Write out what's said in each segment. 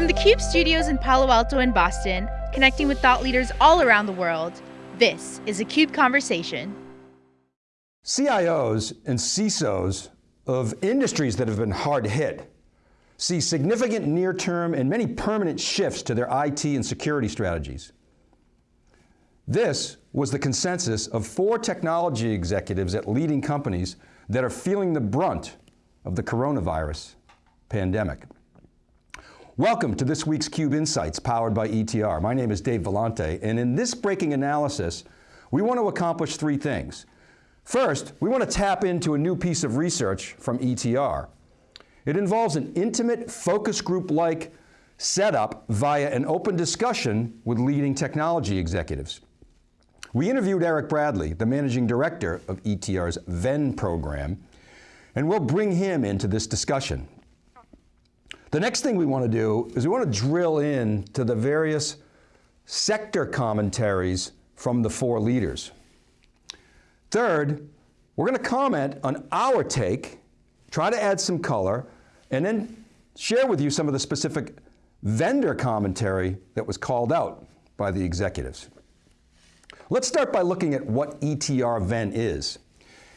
From the CUBE studios in Palo Alto and Boston, connecting with thought leaders all around the world, this is a CUBE Conversation. CIOs and CISOs of industries that have been hard hit see significant near-term and many permanent shifts to their IT and security strategies. This was the consensus of four technology executives at leading companies that are feeling the brunt of the coronavirus pandemic. Welcome to this week's CUBE Insights powered by ETR. My name is Dave Vellante, and in this breaking analysis, we want to accomplish three things. First, we want to tap into a new piece of research from ETR. It involves an intimate focus group-like setup via an open discussion with leading technology executives. We interviewed Eric Bradley, the managing director of ETR's Venn program, and we'll bring him into this discussion. The next thing we want to do is we want to drill in to the various sector commentaries from the four leaders. Third, we're going to comment on our take, try to add some color, and then share with you some of the specific vendor commentary that was called out by the executives. Let's start by looking at what ETR Venn is.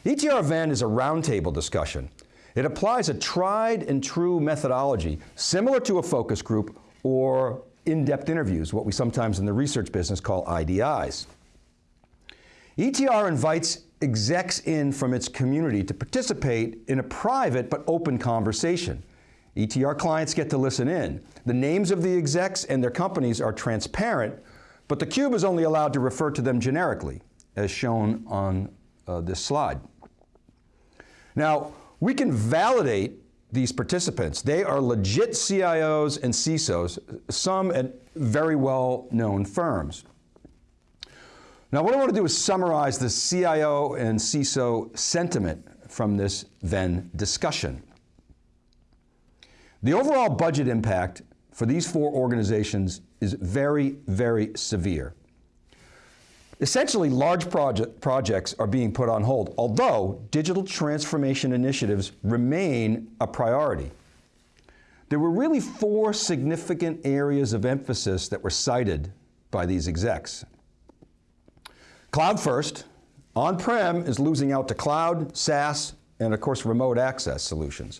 ETR Venn is a roundtable discussion. It applies a tried and true methodology similar to a focus group or in-depth interviews, what we sometimes in the research business call IDIs. ETR invites execs in from its community to participate in a private but open conversation. ETR clients get to listen in. The names of the execs and their companies are transparent, but the cube is only allowed to refer to them generically, as shown on uh, this slide. Now, we can validate these participants. They are legit CIOs and CISOs, some at very well-known firms. Now what I want to do is summarize the CIO and CISO sentiment from this Venn discussion. The overall budget impact for these four organizations is very, very severe. Essentially, large project, projects are being put on hold, although digital transformation initiatives remain a priority. There were really four significant areas of emphasis that were cited by these execs. Cloud first, on-prem is losing out to cloud, SaaS, and of course remote access solutions.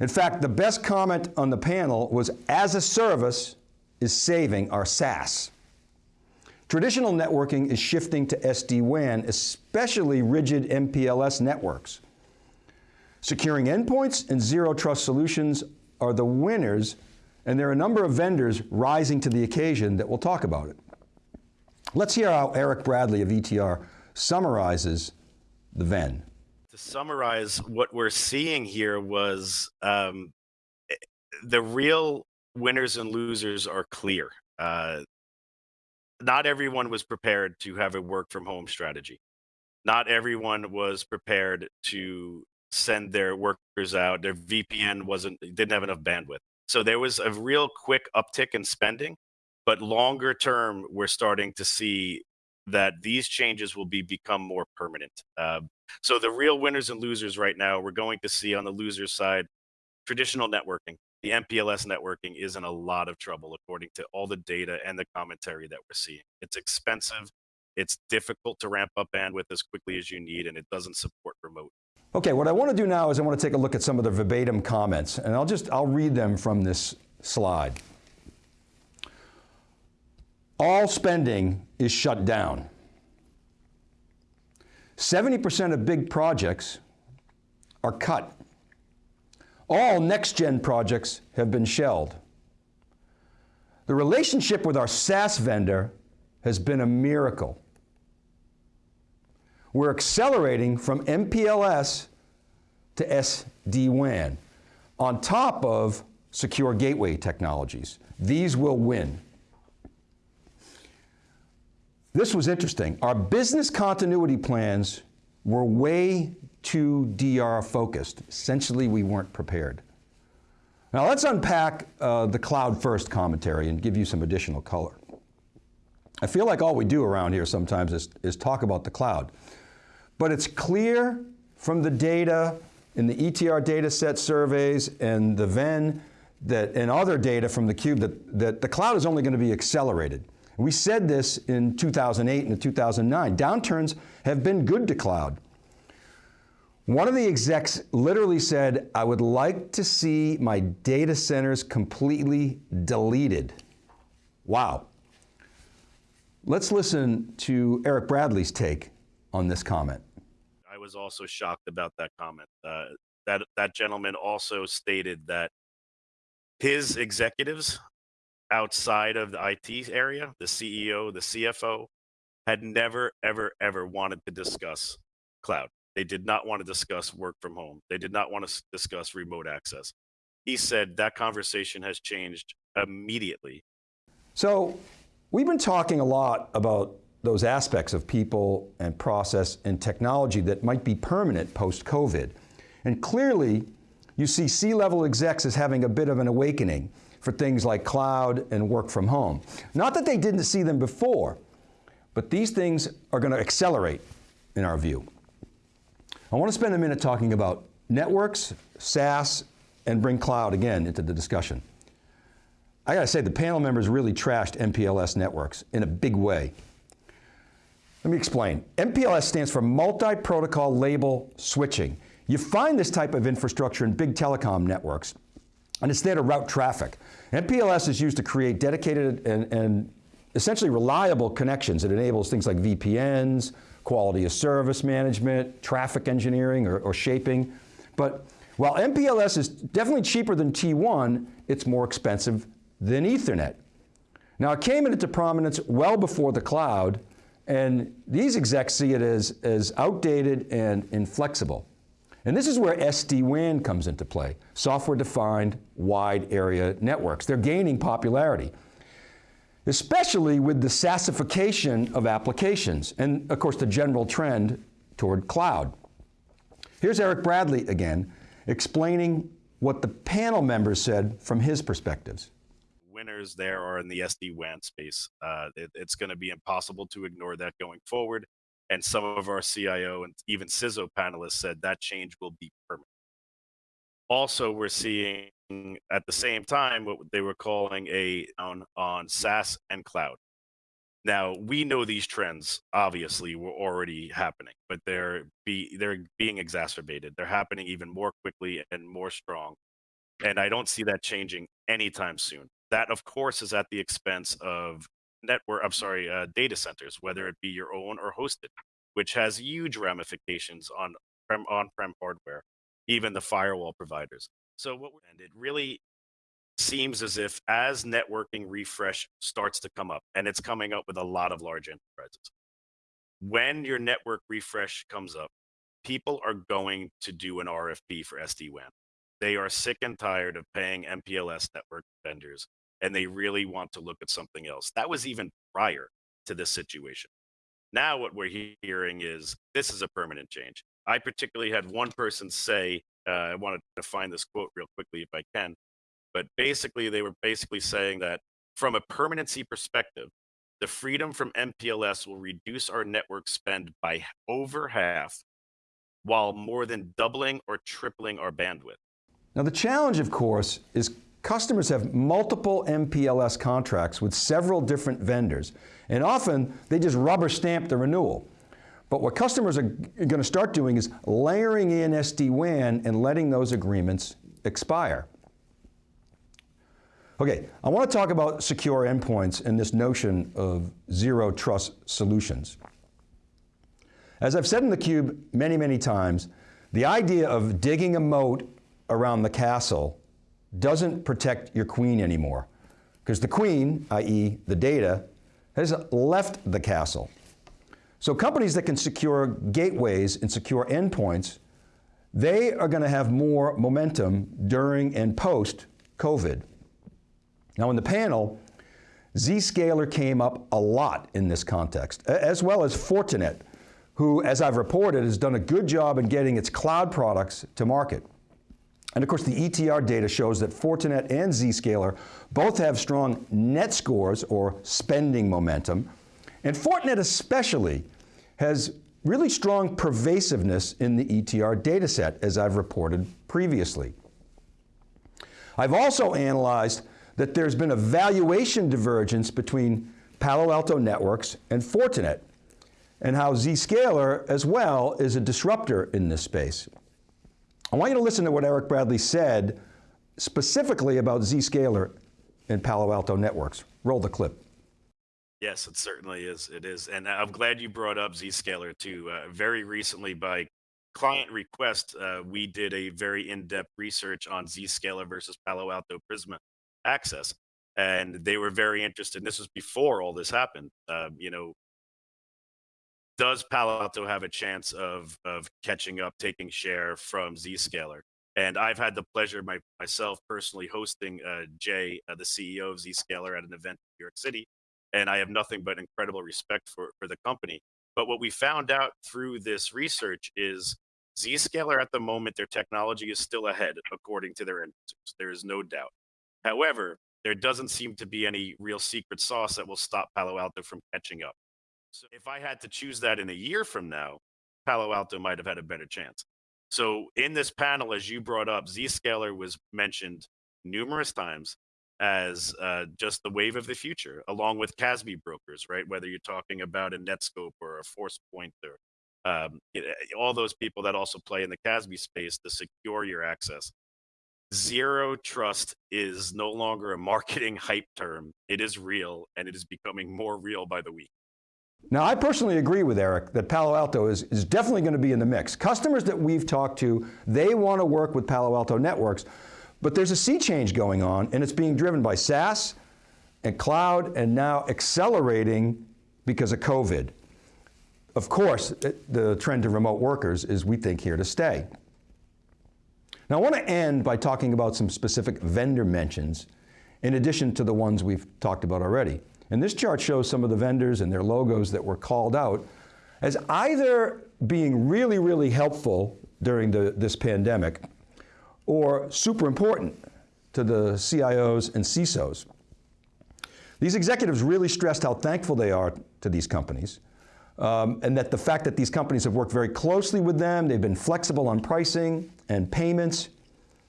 In fact, the best comment on the panel was as a service is saving our SaaS. Traditional networking is shifting to SD-WAN, especially rigid MPLS networks. Securing endpoints and zero trust solutions are the winners, and there are a number of vendors rising to the occasion that will talk about it. Let's hear how Eric Bradley of ETR summarizes the Venn. To summarize, what we're seeing here was um, eh, the real winners and losers are clear. Uh, not everyone was prepared to have a work from home strategy. Not everyone was prepared to send their workers out. Their VPN wasn't didn't have enough bandwidth. So there was a real quick uptick in spending, but longer term, we're starting to see that these changes will be become more permanent. Uh, so the real winners and losers right now, we're going to see on the loser side, traditional networking the MPLS networking is in a lot of trouble according to all the data and the commentary that we're seeing. It's expensive, it's difficult to ramp up bandwidth as quickly as you need, and it doesn't support remote. Okay, what I want to do now is I want to take a look at some of the verbatim comments, and I'll just, I'll read them from this slide. All spending is shut down. 70% of big projects are cut. All next-gen projects have been shelled. The relationship with our SaaS vendor has been a miracle. We're accelerating from MPLS to SD-WAN on top of secure gateway technologies. These will win. This was interesting. Our business continuity plans were way too DR focused. Essentially, we weren't prepared. Now let's unpack uh, the cloud first commentary and give you some additional color. I feel like all we do around here sometimes is, is talk about the cloud. But it's clear from the data in the ETR data set surveys and the Venn that, and other data from theCUBE that, that the cloud is only going to be accelerated. We said this in 2008 and 2009. Downturns have been good to cloud. One of the execs literally said, I would like to see my data centers completely deleted. Wow. Let's listen to Eric Bradley's take on this comment. I was also shocked about that comment. Uh, that, that gentleman also stated that his executives outside of the IT area, the CEO, the CFO, had never, ever, ever wanted to discuss cloud. They did not want to discuss work from home. They did not want to discuss remote access. He said that conversation has changed immediately. So we've been talking a lot about those aspects of people and process and technology that might be permanent post-COVID. And clearly, you see C-level execs as having a bit of an awakening for things like cloud and work from home. Not that they didn't see them before, but these things are going to accelerate in our view. I want to spend a minute talking about networks, SaaS, and bring cloud again into the discussion. I got to say, the panel members really trashed MPLS networks in a big way. Let me explain. MPLS stands for Multi-Protocol Label Switching. You find this type of infrastructure in big telecom networks, and it's there to route traffic. MPLS is used to create dedicated and, and essentially reliable connections. It enables things like VPNs, quality of service management, traffic engineering or, or shaping. But while MPLS is definitely cheaper than T1, it's more expensive than Ethernet. Now it came into prominence well before the cloud, and these execs see it as, as outdated and inflexible. And this is where SD-WAN comes into play, software-defined wide area networks. They're gaining popularity especially with the SaaSification of applications and of course the general trend toward cloud. Here's Eric Bradley again, explaining what the panel members said from his perspectives. Winners there are in the SD-WAN space. Uh, it, it's going to be impossible to ignore that going forward. And some of our CIO and even CISO panelists said that change will be permanent. Also, we're seeing at the same time what they were calling a on on SaaS and cloud. Now we know these trends obviously were already happening, but they're be they're being exacerbated. They're happening even more quickly and more strong, and I don't see that changing anytime soon. That of course is at the expense of network. I'm sorry, uh, data centers, whether it be your own or hosted, which has huge ramifications on prem on-prem hardware, even the firewall providers. So what and it really seems as if as networking refresh starts to come up, and it's coming up with a lot of large enterprises, when your network refresh comes up, people are going to do an RFP for SD-WAN. They are sick and tired of paying MPLS network vendors, and they really want to look at something else. That was even prior to this situation. Now what we're hearing is this is a permanent change. I particularly had one person say uh, I wanted to find this quote real quickly if I can. But basically, they were basically saying that from a permanency perspective, the freedom from MPLS will reduce our network spend by over half while more than doubling or tripling our bandwidth. Now the challenge, of course, is customers have multiple MPLS contracts with several different vendors, and often they just rubber stamp the renewal. But what customers are going to start doing is layering in SD-WAN and letting those agreements expire. Okay, I want to talk about secure endpoints and this notion of zero trust solutions. As I've said in theCUBE many, many times, the idea of digging a moat around the castle doesn't protect your queen anymore. Because the queen, i.e. the data, has left the castle. So companies that can secure gateways and secure endpoints, they are going to have more momentum during and post COVID. Now in the panel, Zscaler came up a lot in this context, as well as Fortinet, who, as I've reported, has done a good job in getting its cloud products to market. And of course, the ETR data shows that Fortinet and Zscaler both have strong net scores or spending momentum, and Fortinet especially has really strong pervasiveness in the ETR dataset, as I've reported previously. I've also analyzed that there's been a valuation divergence between Palo Alto Networks and Fortinet, and how Zscaler as well is a disruptor in this space. I want you to listen to what Eric Bradley said specifically about Zscaler and Palo Alto Networks. Roll the clip. Yes, it certainly is. It is. And I'm glad you brought up Zscaler too. Uh, very recently, by client request, uh, we did a very in-depth research on Zscaler versus Palo Alto Prisma Access. And they were very interested. This was before all this happened. Um, you know, does Palo Alto have a chance of of catching up, taking share from Zscaler? And I've had the pleasure my, myself personally hosting uh, Jay, uh, the CEO of Zscaler, at an event in New York City, and I have nothing but incredible respect for for the company. But what we found out through this research is Zscaler at the moment, their technology is still ahead, according to their end users. There is no doubt. However, there doesn't seem to be any real secret sauce that will stop Palo Alto from catching up. So if I had to choose that in a year from now, Palo Alto might have had a better chance. So in this panel, as you brought up, Zscaler was mentioned numerous times as uh, just the wave of the future, along with CASB brokers, right? Whether you're talking about a Netskope or a ForcePoint or um, all those people that also play in the CASB space to secure your access. Zero trust is no longer a marketing hype term. It is real, and it is becoming more real by the week. Now, I personally agree with Eric that Palo Alto is, is definitely going to be in the mix. Customers that we've talked to, they want to work with Palo Alto Networks, but there's a sea change going on, and it's being driven by SaaS and cloud, and now accelerating because of COVID. Of course, the trend to remote workers is, we think, here to stay. Now, I want to end by talking about some specific vendor mentions, in addition to the ones we've talked about already. And this chart shows some of the vendors and their logos that were called out as either being really, really helpful during the, this pandemic or super important to the CIOs and CISOs. These executives really stressed how thankful they are to these companies um, and that the fact that these companies have worked very closely with them, they've been flexible on pricing and payments,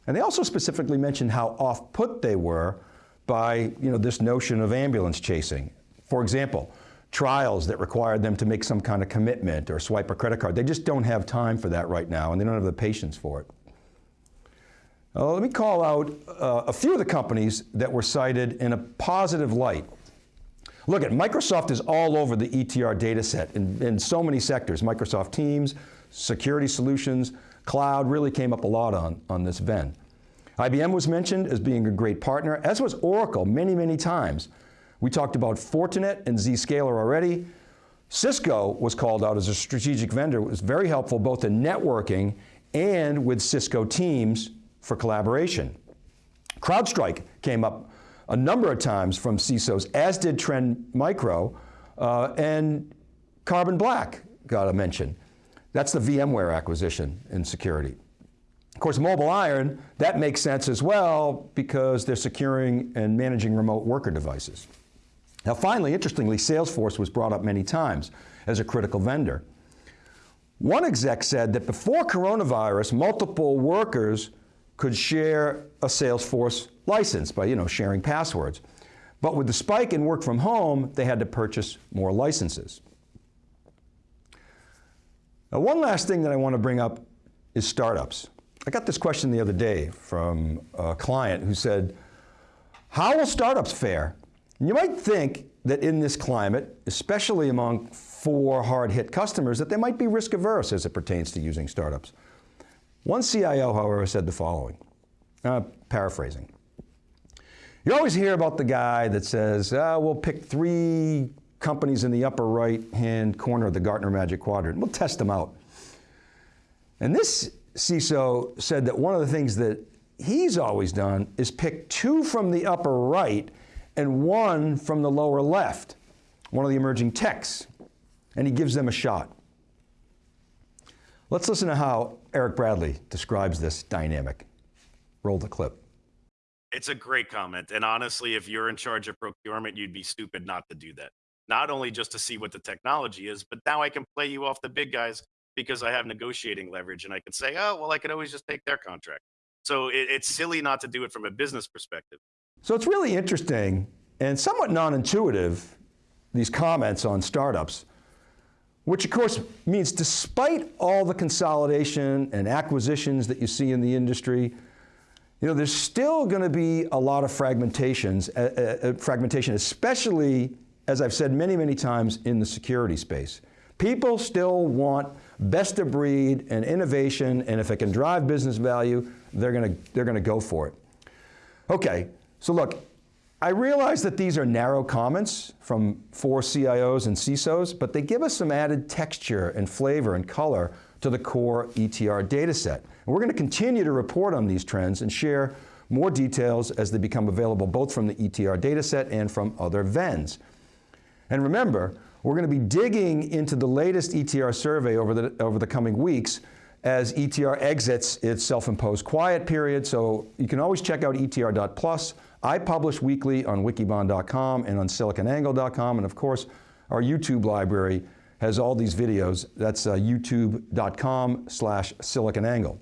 and they also specifically mentioned how off-put they were by you know, this notion of ambulance chasing. For example, trials that required them to make some kind of commitment or swipe a credit card. They just don't have time for that right now and they don't have the patience for it. Uh, let me call out uh, a few of the companies that were cited in a positive light. Look at Microsoft is all over the ETR data set in, in so many sectors. Microsoft Teams, security solutions, cloud really came up a lot on, on this Venn. IBM was mentioned as being a great partner, as was Oracle many, many times. We talked about Fortinet and Zscaler already. Cisco was called out as a strategic vendor. It was very helpful both in networking and with Cisco Teams for collaboration. CrowdStrike came up a number of times from CISOs, as did Trend Micro, uh, and Carbon Black got a mention. That's the VMware acquisition in security. Of course, MobileIron, that makes sense as well because they're securing and managing remote worker devices. Now finally, interestingly, Salesforce was brought up many times as a critical vendor. One exec said that before coronavirus, multiple workers could share a Salesforce license by you know, sharing passwords. But with the spike in work from home, they had to purchase more licenses. Now one last thing that I want to bring up is startups. I got this question the other day from a client who said, how will startups fare? And you might think that in this climate, especially among four hard-hit customers, that they might be risk averse as it pertains to using startups. One CIO, however, said the following, uh, paraphrasing. You always hear about the guy that says, uh, we'll pick three companies in the upper right-hand corner of the Gartner Magic Quadrant. We'll test them out. And this CISO said that one of the things that he's always done is pick two from the upper right and one from the lower left, one of the emerging techs, and he gives them a shot. Let's listen to how Eric Bradley describes this dynamic. Roll the clip. It's a great comment. And honestly, if you're in charge of procurement, you'd be stupid not to do that. Not only just to see what the technology is, but now I can play you off the big guys because I have negotiating leverage and I can say, oh, well, I could always just take their contract. So it, it's silly not to do it from a business perspective. So it's really interesting and somewhat non-intuitive, these comments on startups, which of course means despite all the consolidation and acquisitions that you see in the industry, you know, there's still going to be a lot of fragmentations, uh, uh, fragmentation, especially, as I've said many, many times, in the security space. People still want best of breed and innovation, and if it can drive business value, they're going to, they're going to go for it. Okay, so look, I realize that these are narrow comments from four CIOs and CISOs, but they give us some added texture and flavor and color to the core ETR data set. And we're going to continue to report on these trends and share more details as they become available both from the ETR data set and from other Venns. And remember, we're going to be digging into the latest ETR survey over the, over the coming weeks as ETR exits its self-imposed quiet period, so you can always check out etr.plus. I publish weekly on wikibon.com and on siliconangle.com, and of course, our YouTube library has all these videos. That's uh, youtube.com slash siliconangle.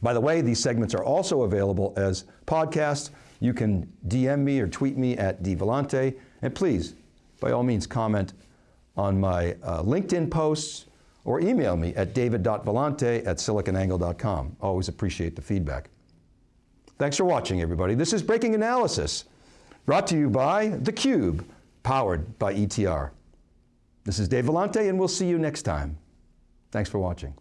By the way, these segments are also available as podcasts. You can DM me or tweet me at dvellante, and please, by all means, comment on my uh, LinkedIn posts or email me at david.vellante at siliconangle.com. Always appreciate the feedback. Thanks for watching, everybody. This is Breaking Analysis, brought to you by theCUBE, powered by ETR. This is Dave Vellante, and we'll see you next time. Thanks for watching.